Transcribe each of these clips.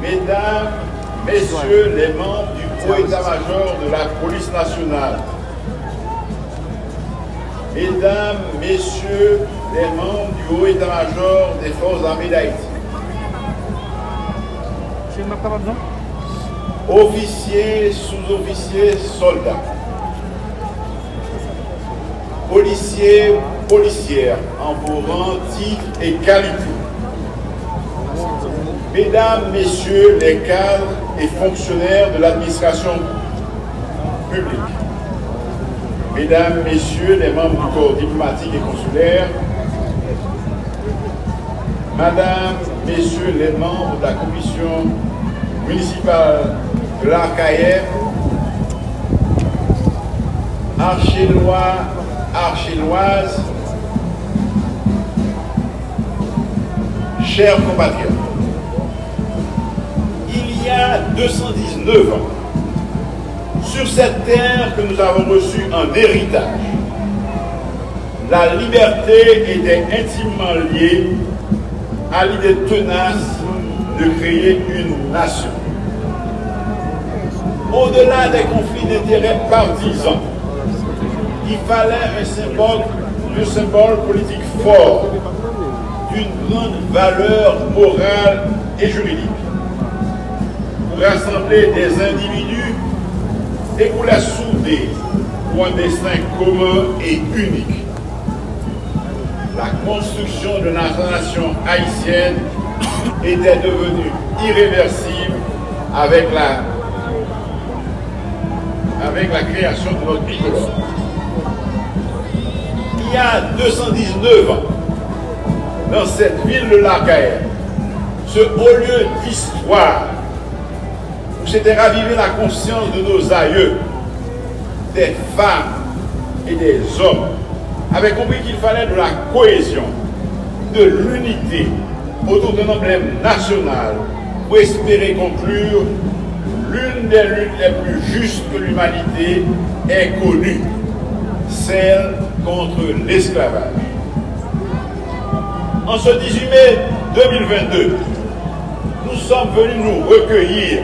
Mesdames, Messieurs les membres du haut état-major de la police nationale, Mesdames, Messieurs les membres du haut état-major des forces armées d'Haïti, officiers, sous-officiers, soldats, policiers, policières, en vos rangs, titres et qualités, Mesdames, Messieurs les cadres et fonctionnaires de l'administration publique, Mesdames, Messieurs les membres du corps diplomatique et consulaire, Madame, Messieurs les membres de la commission municipale de l'Arcaïe, Archélois, Archéloises, chers compatriotes, y a 219 ans, sur cette terre que nous avons reçue en héritage, la liberté était intimement liée à l'idée tenace de créer une nation. Au-delà des conflits d'intérêts partisans, il fallait un symbole, politique fort, d'une grande valeur morale et juridique, rassembler des individus et pour les souder pour un destin commun et unique. La construction de la nation haïtienne était devenue irréversible avec la, avec la création de notre bicolore. Il y a 219 ans, dans cette ville de Lacaille, ce haut lieu d'histoire, où s'était ravivée la conscience de nos aïeux, des femmes et des hommes, avaient compris qu'il fallait de la cohésion, de l'unité autour d'un emblème national pour espérer conclure l'une des luttes les plus justes que l'humanité ait connues, celle contre l'esclavage. En ce 18 mai 2022, nous sommes venus nous recueillir,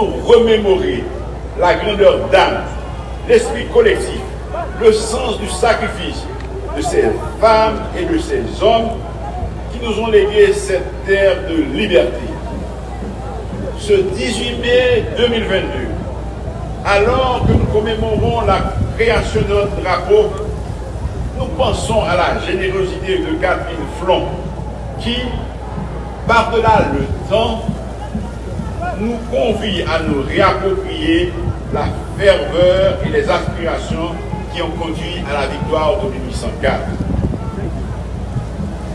remémorer la grandeur d'âme, l'esprit collectif, le sens du sacrifice de ces femmes et de ces hommes qui nous ont légué cette terre de liberté. Ce 18 mai 2022, alors que nous commémorons la création de notre drapeau, nous pensons à la générosité de Catherine Flon, qui, par-delà le temps, nous convie à nous réapproprier la ferveur et les aspirations qui ont conduit à la victoire de 1804.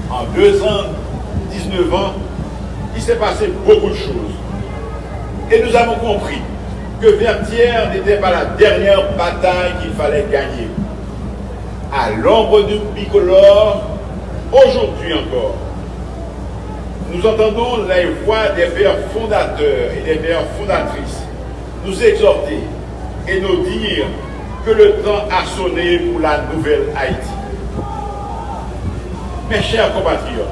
En deux ans, 19 ans, il s'est passé beaucoup de choses. Et nous avons compris que Vertière n'était pas la dernière bataille qu'il fallait gagner. À l'ombre du bicolore, aujourd'hui encore, nous entendons les voix des pères fondateurs et des pères fondatrices nous exhorter et nous dire que le temps a sonné pour la nouvelle Haïti. Mes chers compatriotes,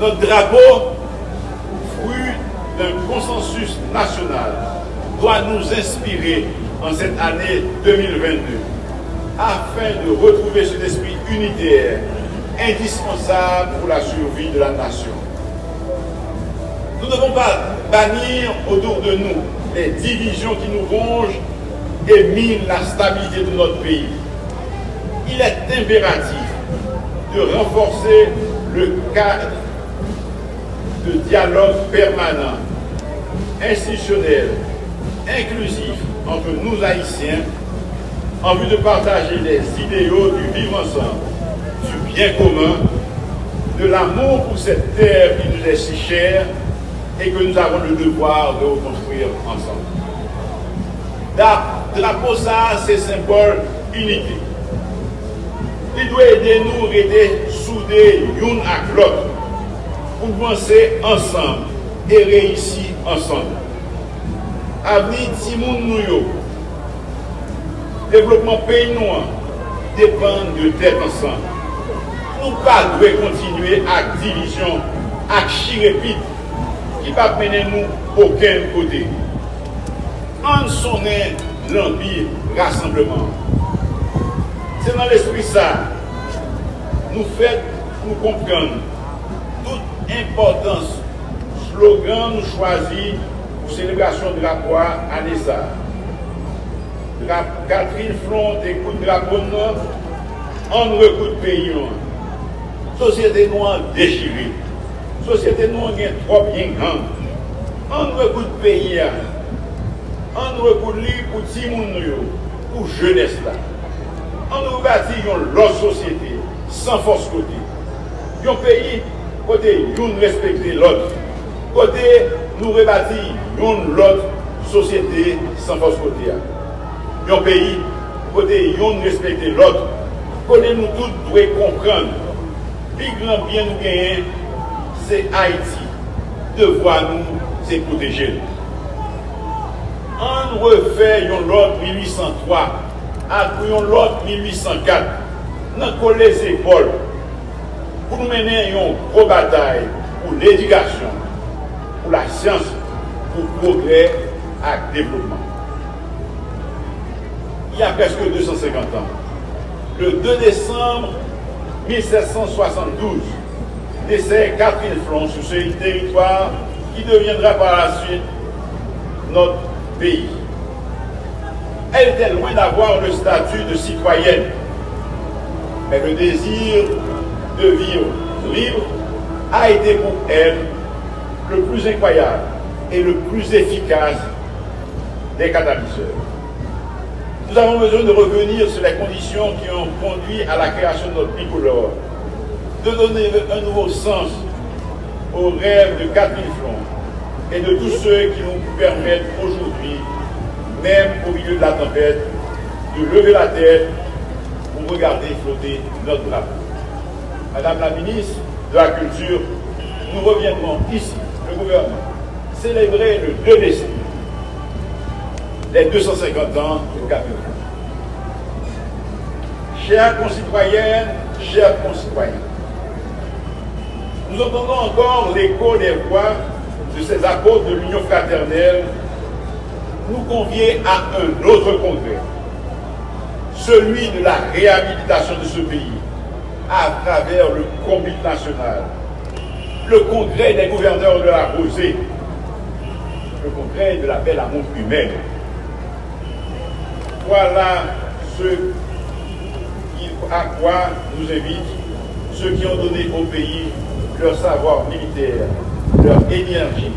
notre drapeau, fruit d'un consensus national, doit nous inspirer en cette année 2022 afin de retrouver cet esprit unitaire indispensable pour la survie de la nation. Nous ne devons pas bannir autour de nous les divisions qui nous rongent et minent la stabilité de notre pays. Il est impératif de renforcer le cadre de dialogue permanent, institutionnel, inclusif entre nous Haïtiens en vue de partager les idéaux du vivre ensemble, bien commun, de l'amour pour cette terre qui nous est si chère et que nous avons le devoir de reconstruire ensemble. Drapeau ça, c'est symbole unité. Il doit aider nous aider souder l'un à l'autre pour penser ensemble et réussir ensemble. Avenir Timoun Nouyo, développement pays noir, dépend de tête ensemble. nou pa dwe kontinue ak divisyon, ak chirepit, ki pa pene nou oken kote. An sonen l'anpil rassembleman. Se nan l'esprit sa, nou fèt nou kompran tout importans slogan nou chwazi pou selebrasyon drapwa ane sa. Katrine Front ekout drapon nan, an rekout peyon. Sosyete nou an dechiri. Sosyete nou an gen trop gen gang. An nou ekout peyi ya. An nou ekout li pou ti moun nou yo. Pou jenes la. An nou bati yon lot sosyete. San fos kote. Yon peyi kote yon respekte lot. Kote nou rebati yon lot sosyete san fos kote ya. Yon peyi kote yon respekte lot. Kote nou tout dwe komprende. pi gran bien nou genyen, se Haiti. Devwa nou, se proteje nou. An refè yon lot 1803, ak yon lot 1804, nan kole se pol, pou nou menen yon pro batay pou l'edikasyon, pou la syans, pou progrè ak devlopman. Y a preske 250 an, le 2 décembre 1772, décès Catherine Flon sur ce territoire qui deviendra par la suite notre pays. Elle était loin d'avoir le statut de citoyenne, mais le désir de vivre libre a été pour elle le plus incroyable et le plus efficace des catalyseurs. Nous avons besoin de revenir sur les conditions qui ont conduit à la création de notre bicolore, de donner un nouveau sens aux rêves de Catherine Flon et de tous ceux qui nous permettent aujourd'hui, même au milieu de la tempête, de lever la tête pour regarder flotter notre drapeau. Madame la ministre de la Culture, nous reviendrons ici, le gouvernement, célébrer le 2 décembre les 250 ans du Cap Chers concitoyennes, chers concitoyens, nous entendons encore l'écho des voix de ces apôtres de l'Union fraternelle nous convier à un autre congrès, celui de la réhabilitation de ce pays à travers le comité national, le congrès des gouverneurs de la Rosée, le congrès de la belle amour humaine. Voilà ce à quoi nous invitent ceux qui ont donné au pays leur savoir militaire, leur énergie,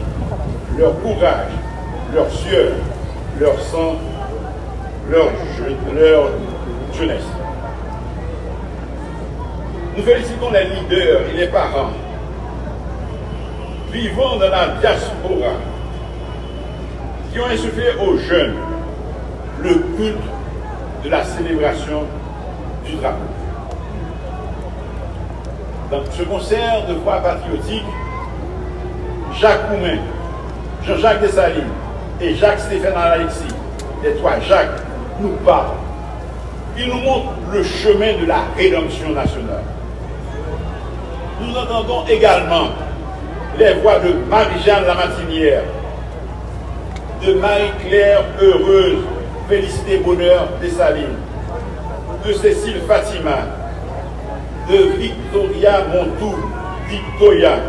leur courage, leur sueur, leur sang, leur, leur jeunesse. Nous félicitons les leaders et les parents vivant dans la diaspora qui ont insufflé aux jeunes le culte de la célébration du drapeau. Dans ce concert de voix patriotique, Jacques Coumin, Jean-Jacques Dessalines et Jacques-Stéphane Alexis, les trois Jacques, nous parlent. Ils nous montrent le chemin de la rédemption nationale. Nous entendons également les voix de Marie-Jeanne Lamatinière, de Marie-Claire Heureuse, Félicité Bonheur Dessalines, de Cécile Fatima, de Victoria Montou, Victoria,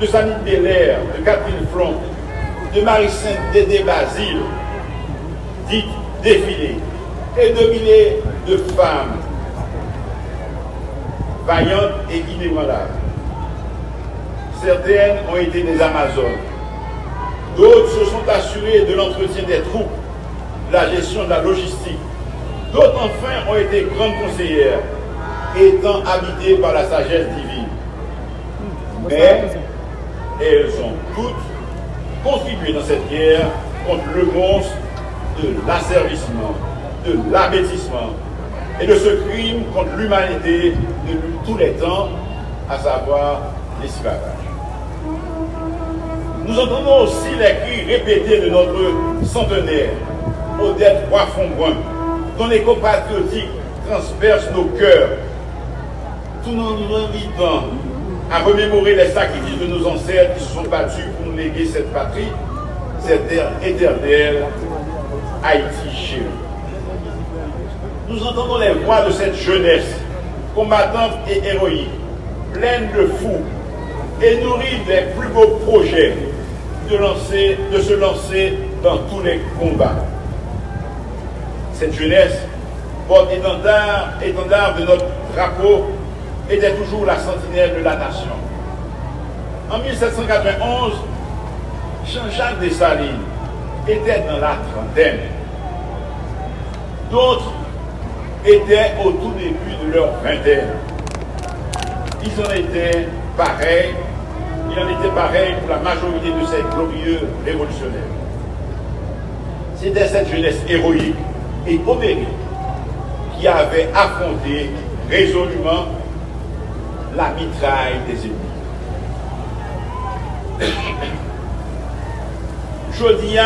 de Sanit Belair, de Catherine Flon, de Marie-Sainte Dédé Basile, dite défilé, et de milliers de femmes vaillantes et inébranlables. Certaines ont été des Amazones, d'autres se sont assurées de l'entretien des troupes la gestion de la logistique. D'autres enfin ont été grandes conseillères, étant habitées par la sagesse divine. Mais elles ont toutes contribué dans cette guerre contre le monstre de l'asservissement, de l'abêtissement et de ce crime contre l'humanité de tous les temps, à savoir l'esclavage. Nous entendons aussi les cris répétés de notre centenaire Odette Roy-Fonbrun, dont l'écho patriotique transperce nos cœurs, tout en nous invitant à remémorer les sacrifices de nos ancêtres qui se sont battus pour nous léguer cette patrie, cette terre éternelle, Haïti chérie. Nous entendons les voix de cette jeunesse, combattante et héroïque, pleine de fou et nourrie des plus beaux projets de se lancer dans tous les combats. Cette jeunesse porte étendard, étendard de notre drapeau était toujours la sentinelle de la nation. En 1791, Jean-Jacques Dessalines était dans la trentaine. D'autres étaient au tout début de leur vingtaine. Ils en étaient pareils. Il en était pareil pour la majorité de ces glorieux révolutionnaires. C'était cette jeunesse héroïque économique qui avait affronté résolument la mitraille des ennemis. Je dis,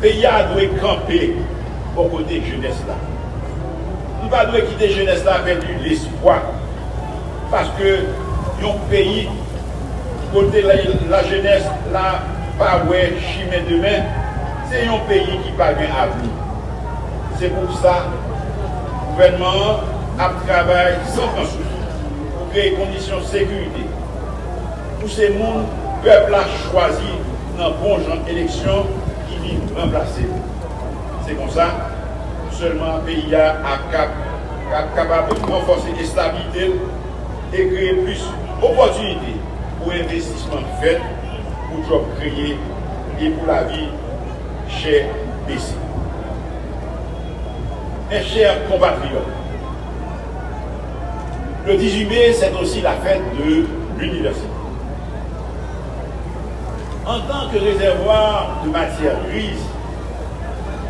pays a dû camper au côté de jeunesse là. Nous ne devons quitter jeunesse là avec de l'espoir. Parce que yon pays, côté la, la jeunesse là, pas ouais, chimé demain, c'est un pays qui parvient à venir. Se pou sa, gouvernement ap travay san kansou pou kreye kondisyon sekurite. Pou se moun, pepl a chwazi nan bon jan eleksyon ki vi remplase. Se kon sa, pou selman peyi a akap kapab renforse de stabilite e kreye plus opotunite pou investisman fet pou job kreye e pou la vi chè besi. Mes chers compatriotes, le 18 mai, c'est aussi la fête de l'université. En tant que réservoir de matière grise,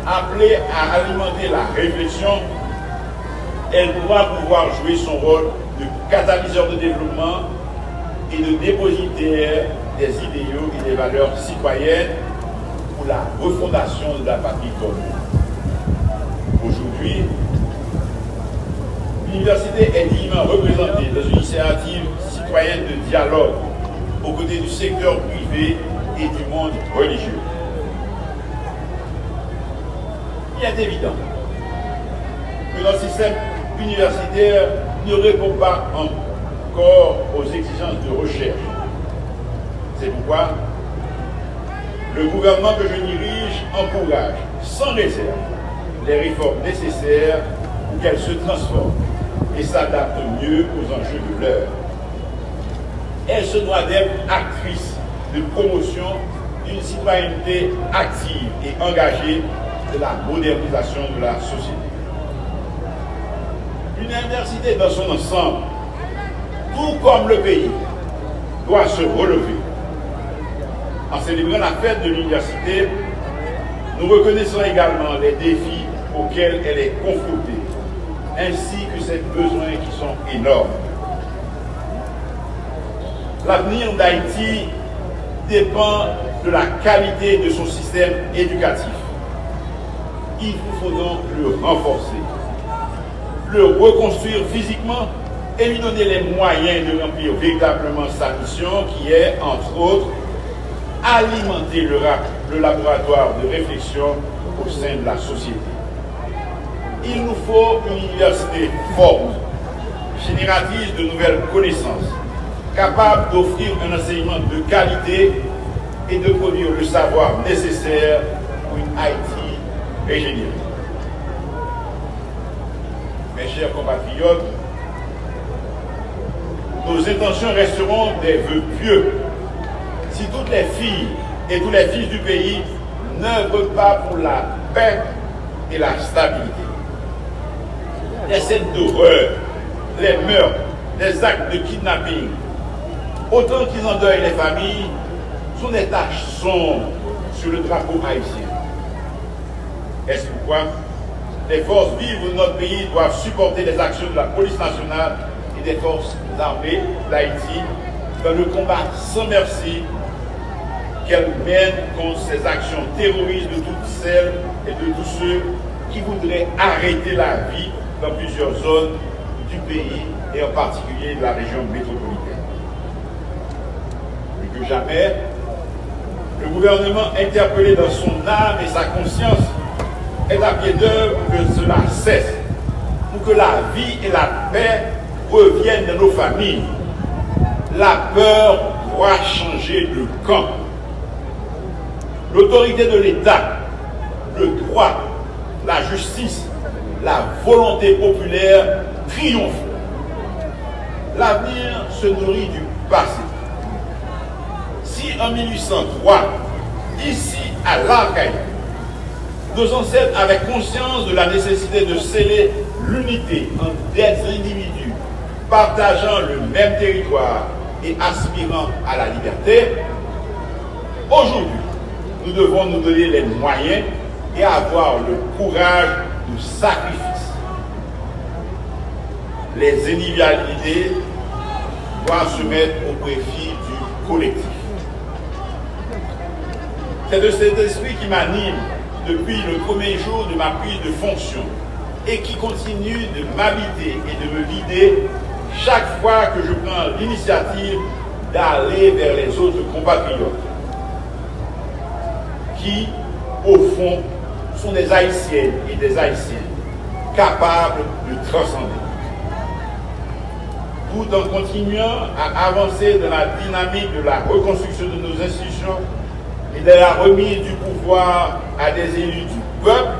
appelée à alimenter la réflexion, elle doit pouvoir jouer son rôle de catalyseur de développement et de dépositaire des idéaux et des valeurs citoyennes pour la refondation de la patrie commune. Aujourd'hui, l'université est dignement représentée dans une initiative citoyenne de dialogue aux côtés du secteur privé et du monde religieux. Il est évident que notre système universitaire ne répond pas encore aux exigences de recherche. C'est pourquoi le gouvernement que je dirige encourage sans réserve les réformes nécessaires pour qu'elles se transforment et s'adaptent mieux aux enjeux de l'heure. Elle se doit d'être actrice de promotion d'une citoyenneté active et engagée de la modernisation de la société. L'université dans son ensemble, tout comme le pays, doit se relever. En célébrant la fête de l'université, nous reconnaissons également les défis auxquels elle est confrontée, ainsi que ses besoins qui sont énormes. L'avenir d'Haïti dépend de la qualité de son système éducatif. Il vous faut donc le renforcer, le reconstruire physiquement et lui donner les moyens de remplir véritablement sa mission qui est, entre autres, alimenter le, le laboratoire de réflexion au sein de la société. Il nous faut une université forte, génératrice de nouvelles connaissances, capable d'offrir un enseignement de qualité et de produire le savoir nécessaire pour une Haïti régénérée. Mes chers compatriotes, nos intentions resteront des vœux pieux si toutes les filles et tous les fils du pays n'œuvrent pas pour la paix et la stabilité. Les scènes d'horreur, les meurtres, les actes de kidnapping, autant qu'ils endeuillent les familles, sont des taches sombres sur le drapeau haïtien. Est-ce pourquoi les forces vives de notre pays doivent supporter les actions de la police nationale et des forces armées d'Haïti dans le combat sans merci qu'elles mènent contre ces actions terroristes de toutes celles et de tous ceux qui voudraient arrêter la vie dans plusieurs zones du pays et en particulier de la région métropolitaine. Plus que jamais, gouvernement interpellé dans son âme et sa conscience est à pied d'œuvre que cela cesse, pour que la vie et la paix reviennent dans nos familles. La peur doit changer de camp. L'autorité de l'État, le droit, la justice, la volonté populaire triomphent. L'avenir se nourrit du passé. Si en 1803, ici à l'Arcaïque, nos ancêtres avaient conscience de la nécessité de sceller l'unité entre des individus partageant le même territoire et aspirant à la liberté, aujourd'hui, nous devons nous donner les moyens et avoir le courage du sacrifice. Les individualités doivent se mettre au profit du collectif. C'est de cet esprit qui m'anime depuis le premier jour de ma prise de fonction et qui continue de m'habiter et de me guider chaque fois que je prends l'initiative d'aller vers les autres compatriotes qui, au fond, sont des Haïtiennes et des Haïtiens capables de transcender. Tout en continuant à avancer dans la dynamique de la reconstruction de nos institutions et de la remise du pouvoir à des élus du peuple,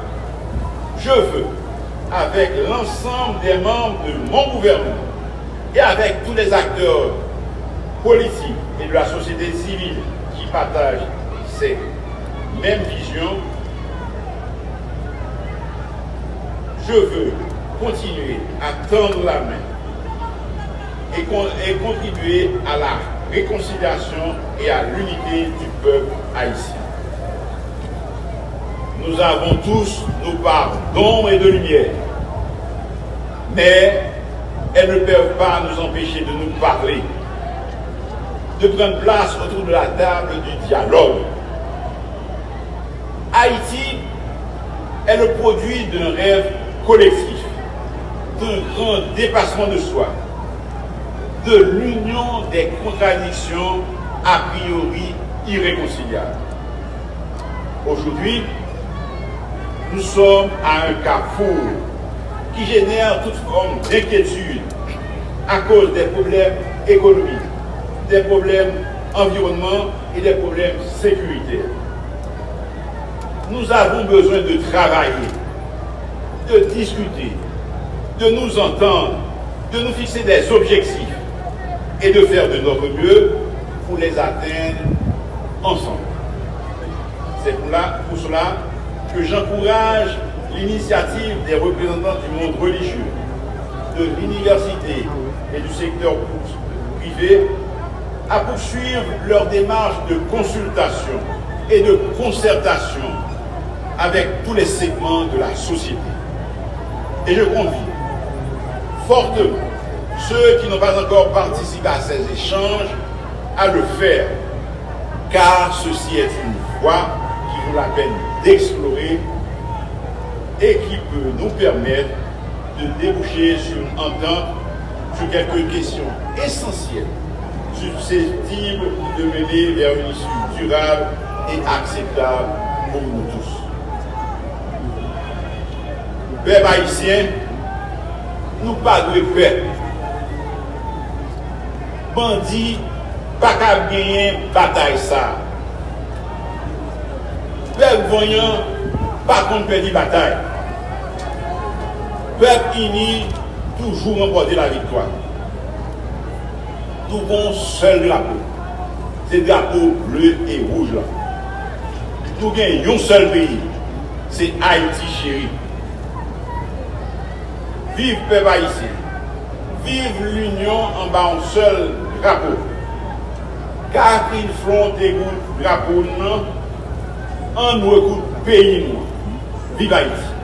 je veux, avec l'ensemble des membres de mon gouvernement et avec tous les acteurs politiques et de la société civile qui partagent ces mêmes visions, je veux continuer à tendre la main et, contribuer à la réconciliation et à l'unité du peuple haïtien. Nous avons tous nos parts d'ombre et de lumière, mais elles ne peuvent pas nous empêcher de nous parler, de prendre place autour de la table du dialogue. Haïti est le produit d'un rêve collectif, d'un grand dépassement de soi, de l'union des contradictions a priori irréconciliables. Aujourd'hui, nous sommes à un carrefour qui génère toute forme d'inquiétude à cause des problèmes économiques, des problèmes environnement et des problèmes sécuritaires. Nous avons besoin de travailler, de discuter, de nous entendre, de nous fixer des objectifs et de faire de notre mieux pour les atteindre ensemble. C'est pour, pour cela que j'encourage l'initiative des représentants du monde religieux, de l'université et du secteur privé à poursuivre leur démarche de consultation et de concertation avec tous les segments de la société. Et je convie fortement ceux qui n'ont pas encore participé à ces échanges à le faire, car ceci est une voie qui vaut la peine d'explorer et qui peut nous permettre de déboucher sur une entente sur quelques questions essentielles susceptibles de mener vers une issue durable et acceptable pour nous tous. pep haisyen, nou pa dwe pep. Bandi, pa ka genyen batay sa. Pep voyan, pa kon pedi batay. Pep ini, toujou rembode la vitwa. Tou kon sel drapo. Se drapo bleu et rouge la. Tou gen yon sel peyi. Se Haiti chéri. Vive peuple haïtien. Vive l'union en bas un seul drapeau. Car il font des drapeau, non, en nous écoute pays nous. Vive Haïti.